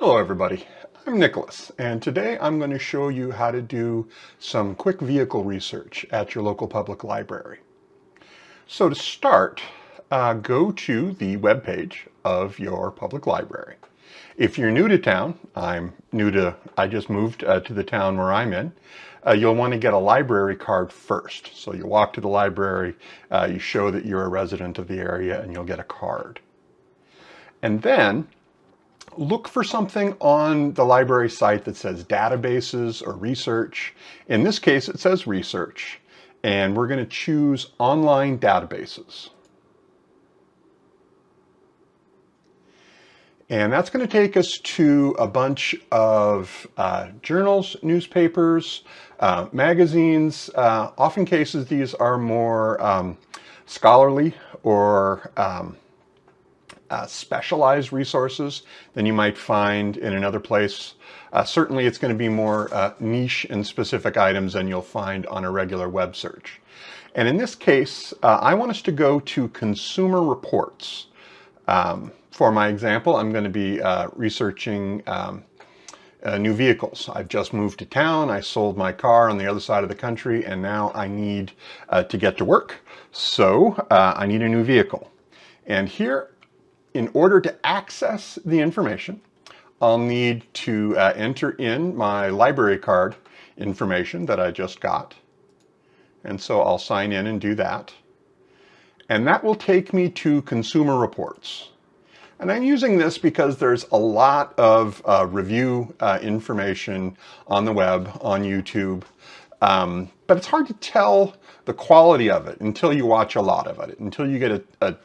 Hello everybody, I'm Nicholas and today I'm going to show you how to do some quick vehicle research at your local public library. So to start, uh, go to the web page of your public library. If you're new to town, I'm new to, I just moved uh, to the town where I'm in, uh, you'll want to get a library card first. So you walk to the library, uh, you show that you're a resident of the area and you'll get a card. And then look for something on the library site that says databases or research. In this case, it says research, and we're going to choose online databases. And that's going to take us to a bunch of uh, journals, newspapers, uh, magazines. Uh, often cases, these are more um, scholarly or um, uh, specialized resources than you might find in another place. Uh, certainly it's going to be more uh, niche and specific items than you'll find on a regular web search. And in this case, uh, I want us to go to consumer reports. Um, for my example, I'm going to be uh, researching um, uh, new vehicles. I've just moved to town. I sold my car on the other side of the country and now I need uh, to get to work. So uh, I need a new vehicle. And here in order to access the information, I'll need to uh, enter in my library card information that I just got. And so I'll sign in and do that. And that will take me to consumer reports. And I'm using this because there's a lot of uh, review uh, information on the web, on YouTube, um, but it's hard to tell the quality of it until you watch a lot of it, until you get a, a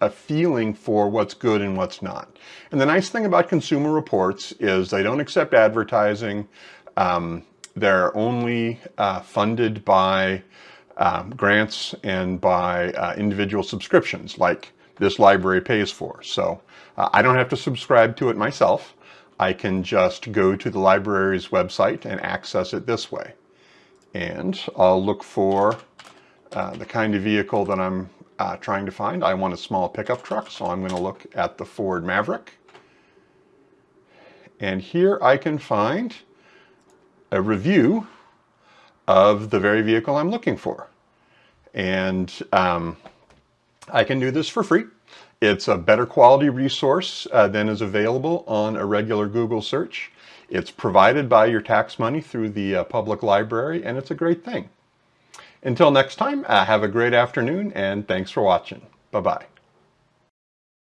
a feeling for what's good and what's not. And the nice thing about Consumer Reports is they don't accept advertising. Um, they're only uh, funded by um, grants and by uh, individual subscriptions like this library pays for. So uh, I don't have to subscribe to it myself. I can just go to the library's website and access it this way. And I'll look for uh, the kind of vehicle that I'm uh, trying to find. I want a small pickup truck, so I'm going to look at the Ford Maverick. And here I can find a review of the very vehicle I'm looking for. And um, I can do this for free. It's a better quality resource uh, than is available on a regular Google search. It's provided by your tax money through the uh, public library, and it's a great thing. Until next time, uh, have a great afternoon and thanks for watching. Bye-bye.